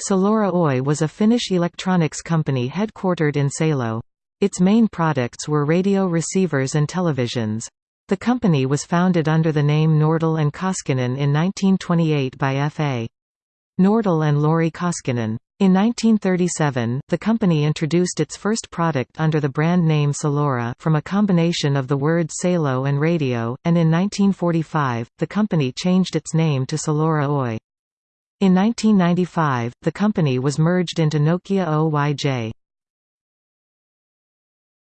Salora Oy was a Finnish electronics company headquartered in Salo. Its main products were radio receivers and televisions. The company was founded under the name Nordell and Koskinen in 1928 by F.A. Nordell and Lauri Koskinen. In 1937, the company introduced its first product under the brand name Salora from a combination of the words salo and radio, and in 1945, the company changed its name to Salora Oy. In 1995, the company was merged into Nokia Oyj.